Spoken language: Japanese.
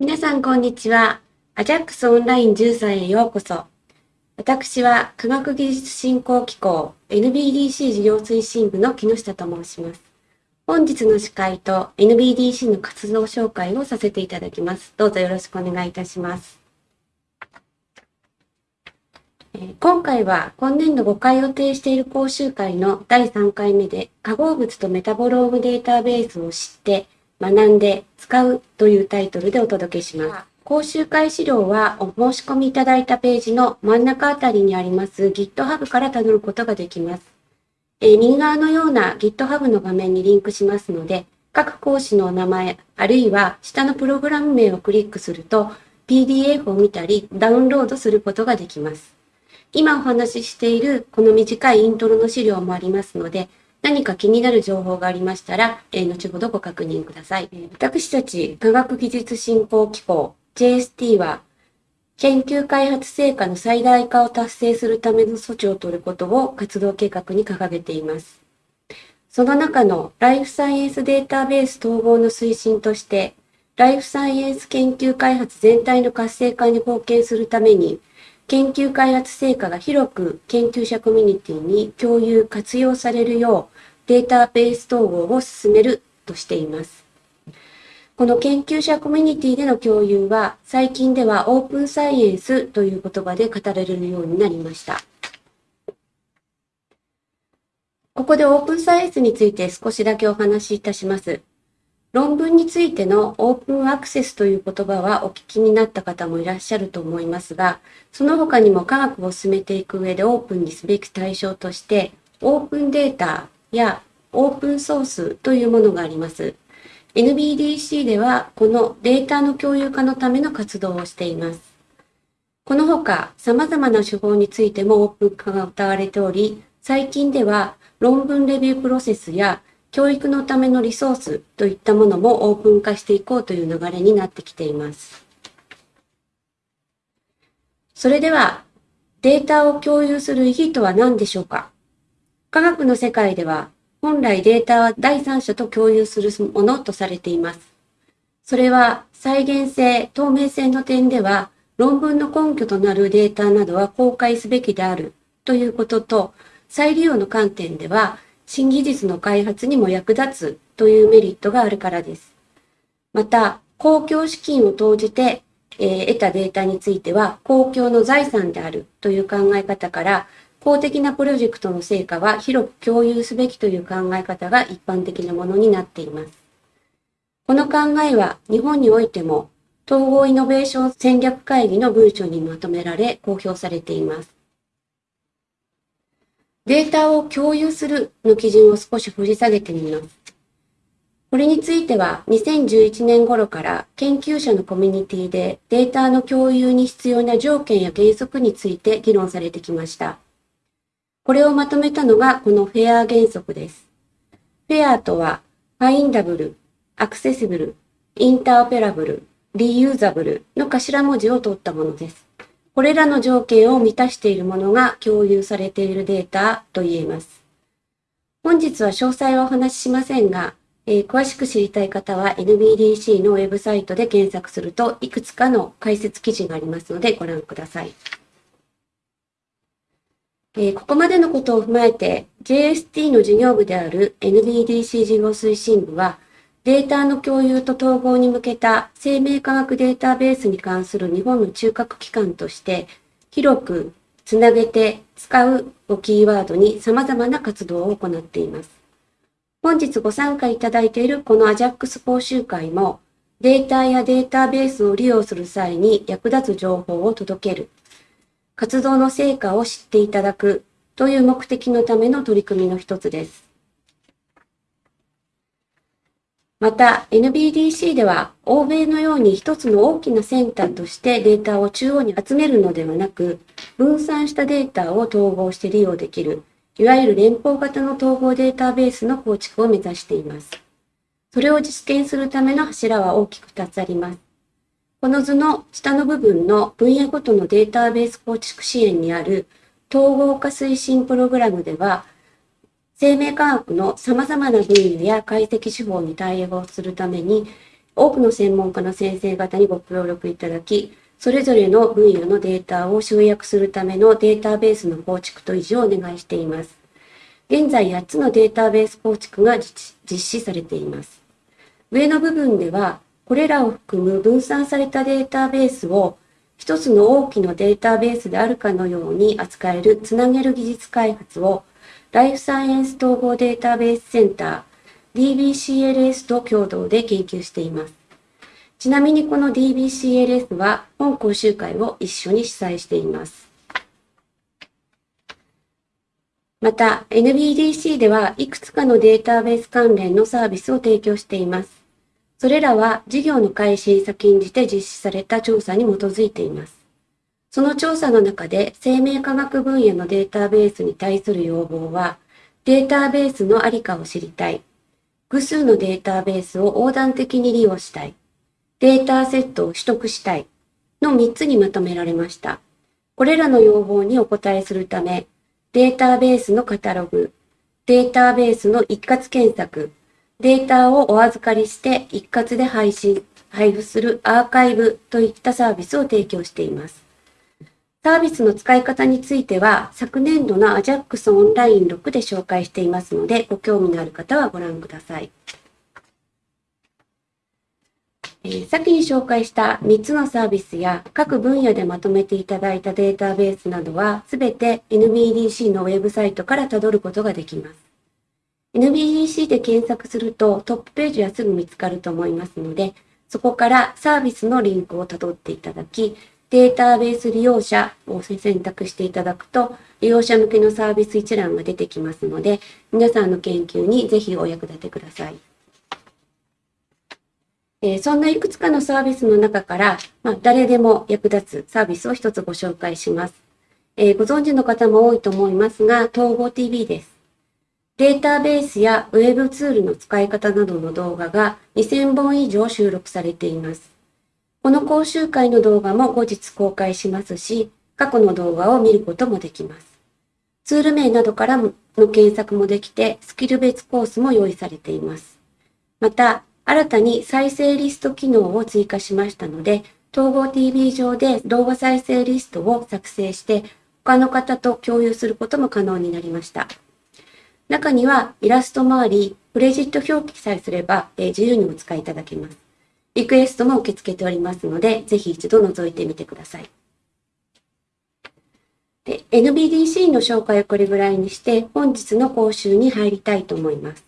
皆さん、こんにちは。アジャックスオンライン13へようこそ。私は、科学技術振興機構 NBDC 事業推進部の木下と申します。本日の司会と NBDC の活動紹介をさせていただきます。どうぞよろしくお願いいたします。今回は今年度5回予定している講習会の第3回目で化合物とメタボロームデータベースを知って学んで使うというタイトルでお届けします。講習会資料はお申し込みいただいたページの真ん中あたりにあります GitHub から辿ることができます。えー、右側のような GitHub の画面にリンクしますので、各講師の名前、あるいは下のプログラム名をクリックすると PDF を見たりダウンロードすることができます。今お話ししているこの短いイントロの資料もありますので、何か気になる情報がありましたら、え、後ほどご確認ください。え、私たち科学技術振興機構 JST は、研究開発成果の最大化を達成するための措置を取ることを活動計画に掲げています。その中のライフサイエンスデータベース統合の推進として、ライフサイエンス研究開発全体の活性化に貢献するために、研究開発成果が広く研究者コミュニティに共有活用されるようデータベース統合を進めるとしています。この研究者コミュニティでの共有は最近ではオープンサイエンスという言葉で語られるようになりました。ここでオープンサイエンスについて少しだけお話しいたします。論文についてのオープンアクセスという言葉はお聞きになった方もいらっしゃると思いますが、その他にも科学を進めていく上でオープンにすべき対象として、オープンデータやオープンソースというものがあります。NBDC ではこのデータの共有化のための活動をしています。この他、様々な手法についてもオープン化が謳われており、最近では論文レビュープロセスや教育のためのリソースといったものもオープン化していこうという流れになってきています。それでは、データを共有する意義とは何でしょうか？科学の世界では、本来データは第三者と共有するものとされています。それは再現性、透明性の点では、論文の根拠となるデータなどは公開すべきであるということと、再利用の観点では、新技術の開発にも役立つというメリットがあるからです。また、公共資金を投じて、えー、得たデータについては公共の財産であるという考え方から、公的なプロジェクトの成果は広く共有すべきという考え方が一般的なものになっています。この考えは日本においても統合イノベーション戦略会議の文書にまとめられ公表されています。データを共有するの基準を少し掘り下げてみます。これについては2011年頃から研究者のコミュニティでデータの共有に必要な条件や原則について議論されてきました。これをまとめたのがこのフェア原則です。フェアとはファインダブル、アクセシブル、インターオペラブル、リユーザブルの頭文字を取ったものです。これらの条件を満たしているものが共有されているデータと言えます。本日は詳細はお話ししませんが、えー、詳しく知りたい方は NBDC のウェブサイトで検索するといくつかの解説記事がありますのでご覧ください。えー、ここまでのことを踏まえて JST の事業部である NBDC 事業推進部はデータの共有と統合に向けた生命科学データベースに関する日本の中核機関として、広くつなげて使うをキーワードに様々な活動を行っています。本日ご参加いただいているこの AJAX 講習会も、データやデータベースを利用する際に役立つ情報を届ける、活動の成果を知っていただくという目的のための取り組みの一つです。また NBDC では欧米のように一つの大きなセンターとしてデータを中央に集めるのではなく、分散したデータを統合して利用できる、いわゆる連邦型の統合データベースの構築を目指しています。それを実現するための柱は大きく2つあります。この図の下の部分の分野ごとのデータベース構築支援にある統合化推進プログラムでは、生命科学の様々な分野や解析手法に対応するために、多くの専門家の先生方にご協力いただき、それぞれの分野のデータを集約するためのデータベースの構築と維持をお願いしています。現在8つのデータベース構築が実施されています。上の部分では、これらを含む分散されたデータベースを一つの大きなデータベースであるかのように扱えるつなげる技術開発をライフサイエンス統合データベースセンター DBCLS と共同で研究しています。ちなみにこの DBCLS は本講習会を一緒に主催しています。また NBDC ではいくつかのデータベース関連のサービスを提供しています。それらは事業の開始に先んじて実施された調査に基づいています。その調査の中で生命科学分野のデータベースに対する要望は、データベースのありかを知りたい。複数のデータベースを横断的に利用したい。データセットを取得したい。の3つにまとめられました。これらの要望にお答えするため、データベースのカタログ、データベースの一括検索、データをお預かりして一括で配信、配布するアーカイブといったサービスを提供しています。サービスの使い方については、昨年度の AJAX オンライン6で紹介していますので、ご興味のある方はご覧ください。えー、先に紹介した3つのサービスや各分野でまとめていただいたデータベースなどは、すべて NBDC のウェブサイトからたどることができます。NBDC で検索するとトップページはすぐ見つかると思いますので、そこからサービスのリンクをたどっていただき、データベース利用者を選択していただくと、利用者向けのサービス一覧が出てきますので、皆さんの研究にぜひお役立てください。え、そんないくつかのサービスの中から、まあ、誰でも役立つサービスを一つご紹介します。えー、ご存知の方も多いと思いますが、統合 TV です。データベースやウェブツールの使い方などの動画が2000本以上収録されています。この講習会の動画も後日公開しますし、過去の動画を見ることもできます。ツール名などからの検索もできて、スキル別コースも用意されています。また、新たに再生リスト機能を追加しましたので、統合 TV 上で動画再生リストを作成して、他の方と共有することも可能になりました。中にはイラストもあり、クレジット表記さえすれば、えー、自由にお使いいただけます。リクエストも受け付けておりますので、ぜひ一度覗いてみてください。で、NBDC の紹介をこれぐらいにして、本日の講習に入りたいと思います。